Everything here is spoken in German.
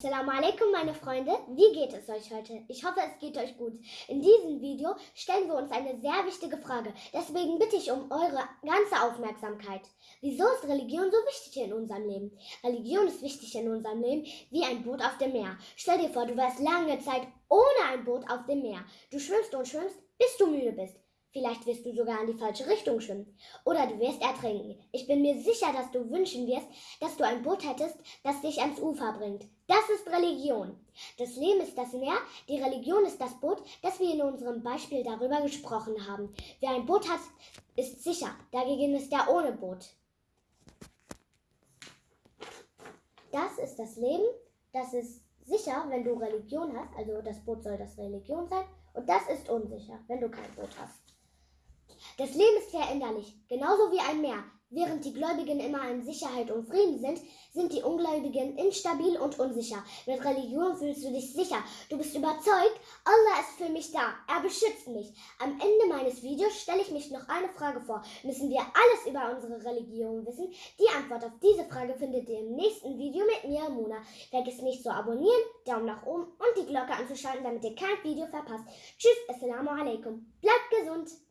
Assalamu alaikum meine Freunde, wie geht es euch heute? Ich hoffe es geht euch gut. In diesem Video stellen wir uns eine sehr wichtige Frage, deswegen bitte ich um eure ganze Aufmerksamkeit. Wieso ist Religion so wichtig in unserem Leben? Religion ist wichtig in unserem Leben wie ein Boot auf dem Meer. Stell dir vor, du wärst lange Zeit ohne ein Boot auf dem Meer. Du schwimmst und schwimmst, bis du müde bist. Vielleicht wirst du sogar in die falsche Richtung schwimmen. Oder du wirst ertrinken. Ich bin mir sicher, dass du wünschen wirst, dass du ein Boot hättest, das dich ans Ufer bringt. Das ist Religion. Das Leben ist das Meer, die Religion ist das Boot, das wir in unserem Beispiel darüber gesprochen haben. Wer ein Boot hat, ist sicher. Dagegen ist er ohne Boot. Das ist das Leben, das ist sicher, wenn du Religion hast, also das Boot soll das Religion sein, und das ist unsicher, wenn du kein Boot hast. Das Leben ist veränderlich, genauso wie ein Meer. Während die Gläubigen immer in Sicherheit und Frieden sind, sind die Ungläubigen instabil und unsicher. Mit Religion fühlst du dich sicher. Du bist überzeugt, Allah ist für mich da. Er beschützt mich. Am Ende meines Videos stelle ich mich noch eine Frage vor. Müssen wir alles über unsere Religion wissen? Die Antwort auf diese Frage findet ihr im nächsten Video mit mir, Mona. Vergiss nicht zu abonnieren, Daumen nach oben und die Glocke anzuschalten, damit ihr kein Video verpasst. Tschüss, Assalamu alaikum. Bleibt gesund.